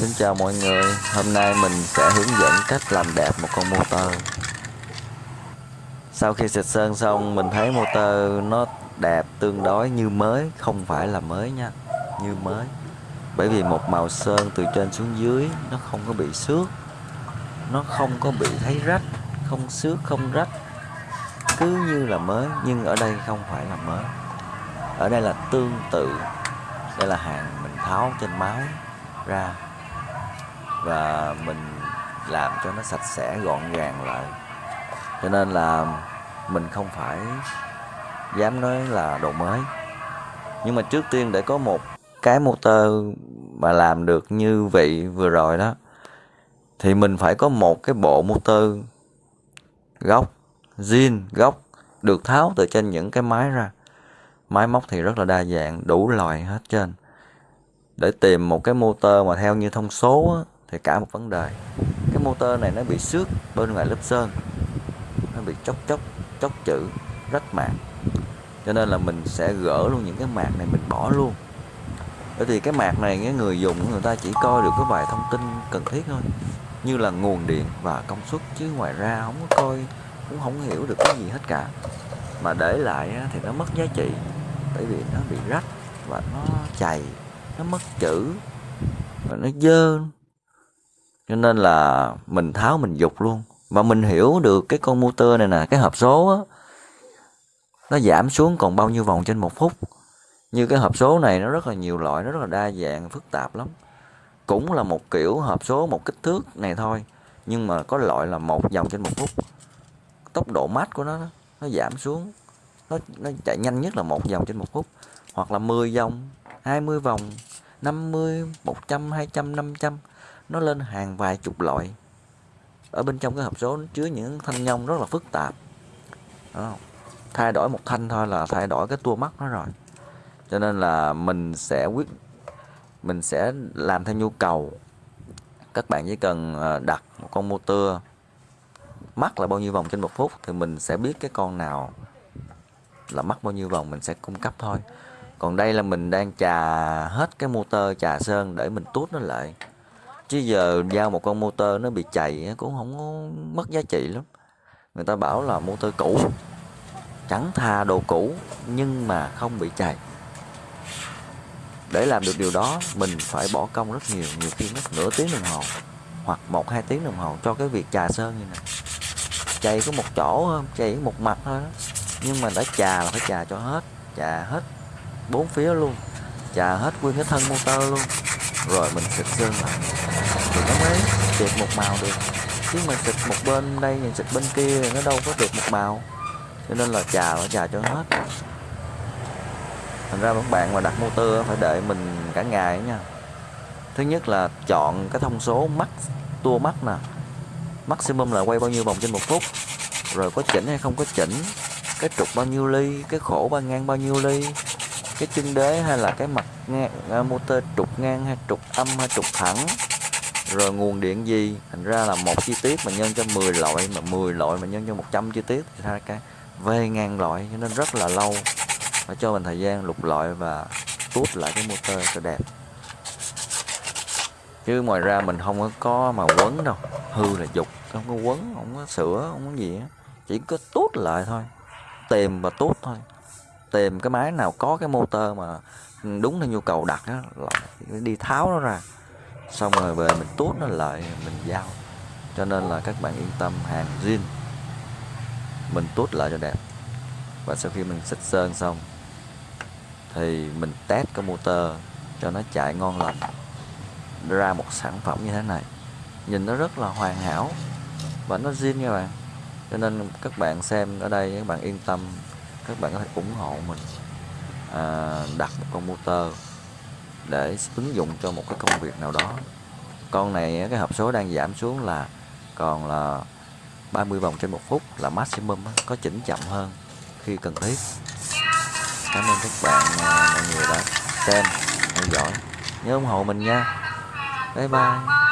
Xin chào mọi người, hôm nay mình sẽ hướng dẫn cách làm đẹp một con motor. Sau khi xịt sơn xong mình thấy motor nó đẹp tương đối như mới, không phải là mới nha, như mới. Bởi vì một màu sơn từ trên xuống dưới nó không có bị xước Nó không có bị thấy rách, không xước, không rách. Cứ như là mới, nhưng ở đây không phải là mới. Ở đây là tương tự Đây là hàng mình tháo trên máy ra và mình làm cho nó sạch sẽ gọn gàng lại. Cho nên là mình không phải dám nói là đồ mới. Nhưng mà trước tiên để có một cái motor mà làm được như vậy vừa rồi đó thì mình phải có một cái bộ motor gốc zin gốc được tháo từ trên những cái máy ra. Máy móc thì rất là đa dạng đủ loại hết trên để tìm một cái motor mà theo như thông số á, thì cả một vấn đề. Cái motor này nó bị xước bên ngoài lớp sơn. Nó bị chóc chóc chóc chữ, rách mạc. Cho nên là mình sẽ gỡ luôn những cái mạc này, mình bỏ luôn. Bởi vì cái mạc này cái người dùng, người ta chỉ coi được cái vài thông tin cần thiết thôi. Như là nguồn điện và công suất, chứ ngoài ra không có coi, cũng không hiểu được cái gì hết cả. Mà để lại thì nó mất giá trị. Bởi vì nó bị rách và nó chày, nó mất chữ, và nó dơ cho nên là mình tháo mình dục luôn. Và mình hiểu được cái con motor này nè, cái hộp số á, nó giảm xuống còn bao nhiêu vòng trên một phút. Như cái hộp số này nó rất là nhiều loại, nó rất là đa dạng, phức tạp lắm. Cũng là một kiểu hộp số, một kích thước này thôi, nhưng mà có loại là một vòng trên một phút. Tốc độ mát của nó nó giảm xuống. Nó nó chạy nhanh nhất là một vòng trên một phút. Hoặc là 10 vòng 20 vòng 50 100 200 500 nó lên hàng vài chục loại. Ở bên trong cái hộp số nó chứa những thanh nhông rất là phức tạp. Đó. thay đổi một thanh thôi là thay đổi cái tua mắt nó rồi. Cho nên là mình sẽ quyết, mình sẽ làm theo nhu cầu. Các bạn chỉ cần ờ, đặt một con motor mắc là bao nhiêu vòng trên một phút thì mình sẽ biết cái con nào là mắc bao nhiêu vòng, mình sẽ cung cấp thôi. Còn đây là mình đang trà hết cái motor trà sơn để mình tút nó lại chứ giờ giao một con motor nó bị chạy cũng không có mất giá trị lắm. Người ta bảo là motor cũ, chẳng thà đồ cũ, nhưng mà không bị chạy để làm được điều đó, mình phải bỏ công rất nhiều nhiều khi mất nửa tiếng đồng hồ, hoặc một, hai tiếng đồng hồ cho cái việc chà sơn như này. Chạy có một chỗ chạy một mặt thôi đó. nhưng mà đã chà là phải chà cho hết, chà hết bốn phía luôn, chà hết nguyên cái thân motor luôn. Rồi mình xịt sơn lại thì nó mới đẹp một màu được. Chứ mà xịt một bên đây nhìn xịt bên kia nó đâu có được một màu. Cho nên là chà nó chà cho hết. Thành ra các bạn mà đặt motor phải đợi mình cả ngày nha. Thứ nhất là chọn cái thông số max tua max nè. Maximum là quay bao nhiêu vòng trên một phút. Rồi có chỉnh hay không có chỉnh. Cái trục bao nhiêu ly cái khổ ba ngang bao nhiêu ly. Cái chân đế hay là cái mặt ngang, à, motor trục ngang hay trục âm hay trục thẳng rồi nguồn điện gì? Thành ra là một chi tiết mà nhân cho 10 loại, mà 10 loại mà nhân cho 100 chi tiết thì ra cái về ngàn loại, cho nên rất là lâu. Phải cho mình thời gian lục loại và tút lại cái motor cho đẹp. Chứ ngoài ra mình không có mà quấn đâu. Hư là dục, không có quấn, không có sửa, không có gì á. Chỉ có tút lại thôi. Tìm và tút thôi. Tìm cái máy nào có cái motor mà đúng theo nhu cầu đặt á đi tháo nó ra xong rồi về mình tốt nó lại mình giao. Cho nên là các bạn yên tâm hàng zin mình tốt lại cho đẹp. Và sau khi mình xịt sơn xong thì mình test cái motor cho nó chạy ngon lành. Ra một sản phẩm như thế này. Nhìn nó rất là hoàn hảo và nó zin nha bạn. Cho nên các bạn xem ở đây các bạn yên tâm các bạn có thể ủng hộ mình à, đặt một con motor để ứng dụng cho một cái công việc nào đó. Con này, cái hộp số đang giảm xuống là còn là 30 vòng trên một phút là maximum có chỉnh chậm hơn khi cần thiết. Cảm ơn các bạn à, mọi người đã xem, theo dõi. Nhớ ủng hộ mình nha. Bye bye.